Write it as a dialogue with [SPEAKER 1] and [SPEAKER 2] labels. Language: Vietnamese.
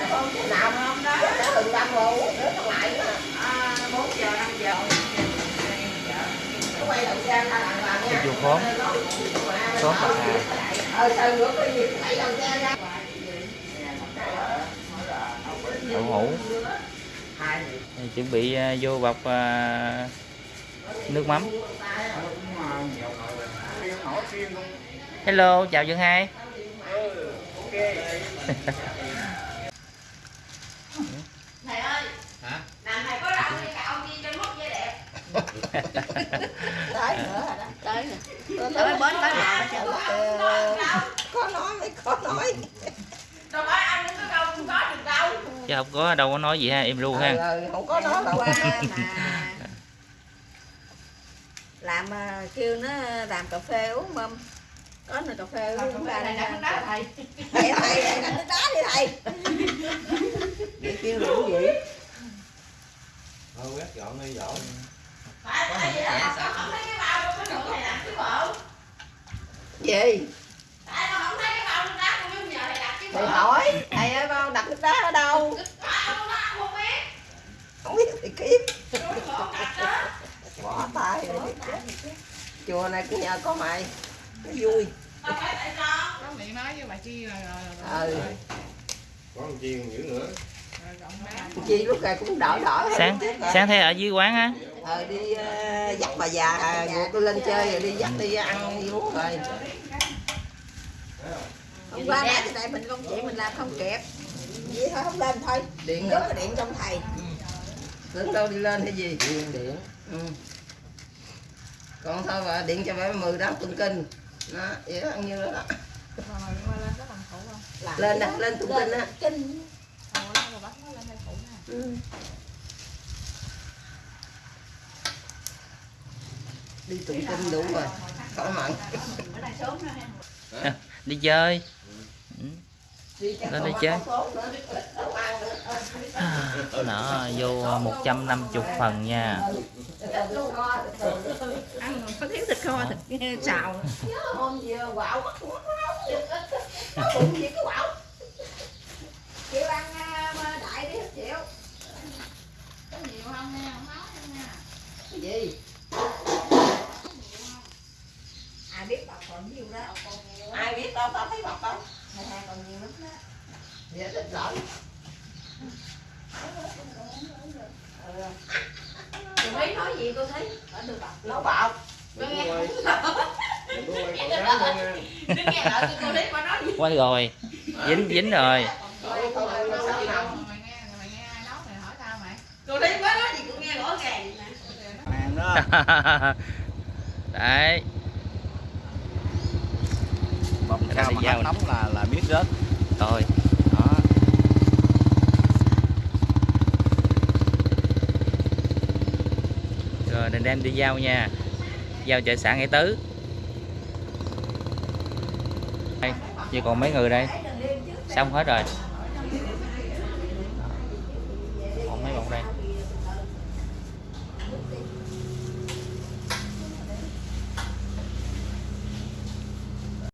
[SPEAKER 1] nào không đó nó đừng đâm còn lại nữa.
[SPEAKER 2] À, 4 giờ 5 giờ.
[SPEAKER 1] Nó quay đầu xe ra làm làm nha.
[SPEAKER 3] Dục khóm. Khóm bạc hà.
[SPEAKER 1] ờ sao nữa có gì quay đầu xe ra.
[SPEAKER 3] Đậu hũ. Chuẩn bị à, vô bọc à, nước mắm. Hello chào Dương hai
[SPEAKER 2] Thầy ơi
[SPEAKER 3] Hả?
[SPEAKER 2] Làm thầy có đậu như cạo chi cho mất vẻ đẹp
[SPEAKER 1] tới nữa rồi đó?
[SPEAKER 2] Tới nè
[SPEAKER 1] tới
[SPEAKER 2] bến tới bờ hết trơn.
[SPEAKER 1] có nói mới có nói.
[SPEAKER 2] Đâu phải anh có câu không có được đâu.
[SPEAKER 3] Chứ không có đâu có nói gì ha em ru ha.
[SPEAKER 1] Ừ, không có nói đâu
[SPEAKER 4] mà. Làm à, kêu nó làm cà phê uống mâm. Có nồi cà phê uống ra đây
[SPEAKER 2] Này
[SPEAKER 4] nè
[SPEAKER 2] đã thầy
[SPEAKER 1] thầy thầy. thầy đánh đá đi thầy.
[SPEAKER 4] Vậy kêu rượu gì?
[SPEAKER 5] Thôi quét dọn đi dọn
[SPEAKER 2] Vì đó là con không
[SPEAKER 1] gì?
[SPEAKER 2] Tại con không thấy cái bao nước đá con mới nhờ thầy đặt chứ bộ
[SPEAKER 1] thầy hỏi thầy ơi bao đặt nước đá ở đâu?
[SPEAKER 2] Không biết
[SPEAKER 1] không biết thì kiếm.
[SPEAKER 2] Còn
[SPEAKER 1] bỏ tay rồi chùa này cũng nhờ có mày. Nó vui.
[SPEAKER 2] Đâu phải tại con
[SPEAKER 6] Có miệng nói với bà Chi rồi
[SPEAKER 1] ừ.
[SPEAKER 5] Có một chiên dữ nữa
[SPEAKER 1] chi lúc này cũng đỡ hơn.
[SPEAKER 3] Sáng sáng thấy ở dưới quán á.
[SPEAKER 1] Ờ đi ờ, dắt bà già ruột lên chơi rồi đi dắt đi ăn đi uống rồi.
[SPEAKER 4] Hôm qua nãy cái này mình công chuyện mình làm không kịp.
[SPEAKER 1] Vậy thôi không lên thôi. Điện nữa cái điện trong thầy. Tưởng đâu đi lên hay gì? Điện điện. Ừ. còn thôi bà điện cho bà mười đó tụng kinh. Đó vậy đó ăn như đó, đó.
[SPEAKER 6] mà mà lên
[SPEAKER 1] nè lên tụng kinh á
[SPEAKER 6] nó lên đây phụ nè
[SPEAKER 1] ừ. đi tụng kinh đủ rồi khỏi mặn
[SPEAKER 2] ha
[SPEAKER 3] đi chơi. Ừ.
[SPEAKER 1] đi
[SPEAKER 3] Lên
[SPEAKER 1] bắt
[SPEAKER 3] chơi.
[SPEAKER 1] có số nữa, đâu ăn nữa.
[SPEAKER 3] nó vô 150 phần nha.
[SPEAKER 4] Ăn có thiếu thịt kho thịt xào
[SPEAKER 1] hôm gì quạo mất mất nó bụng gì cái quạo
[SPEAKER 4] chịu ăn à, mà đại đi hết chịu
[SPEAKER 6] có nhiều không nha không nói đâu nha
[SPEAKER 1] cái gì
[SPEAKER 4] ai biết bà còn nhiều đó.
[SPEAKER 1] Ai biết đâu tao thấy bọc đâu
[SPEAKER 4] thầy thầy còn nhiều lắm đó.
[SPEAKER 1] Vậy thích lỗi
[SPEAKER 2] Chị Quý nói gì cô thấy? Ở được bọc
[SPEAKER 1] nó bọc
[SPEAKER 2] nghe.
[SPEAKER 5] Đừng
[SPEAKER 2] nghe. lời cô thấy bà nói gì?
[SPEAKER 3] Quá rồi. Dính dính rồi.
[SPEAKER 1] Thôi, thôi, thôi, nó sắp nằm.
[SPEAKER 6] mày nghe mày nghe ai nói mày hỏi tao mày.
[SPEAKER 2] Cô thấy nói gì cô nghe rõ ràng
[SPEAKER 3] đấy
[SPEAKER 5] người
[SPEAKER 3] ta
[SPEAKER 5] sẽ nóng là là biết rớt?
[SPEAKER 3] Thôi đó. Rồi nên đem đi giao nha. Giao chợ sản hải tứ. Đây chỉ còn mấy người đây. Xong hết rồi. Còn mấy bọn đây.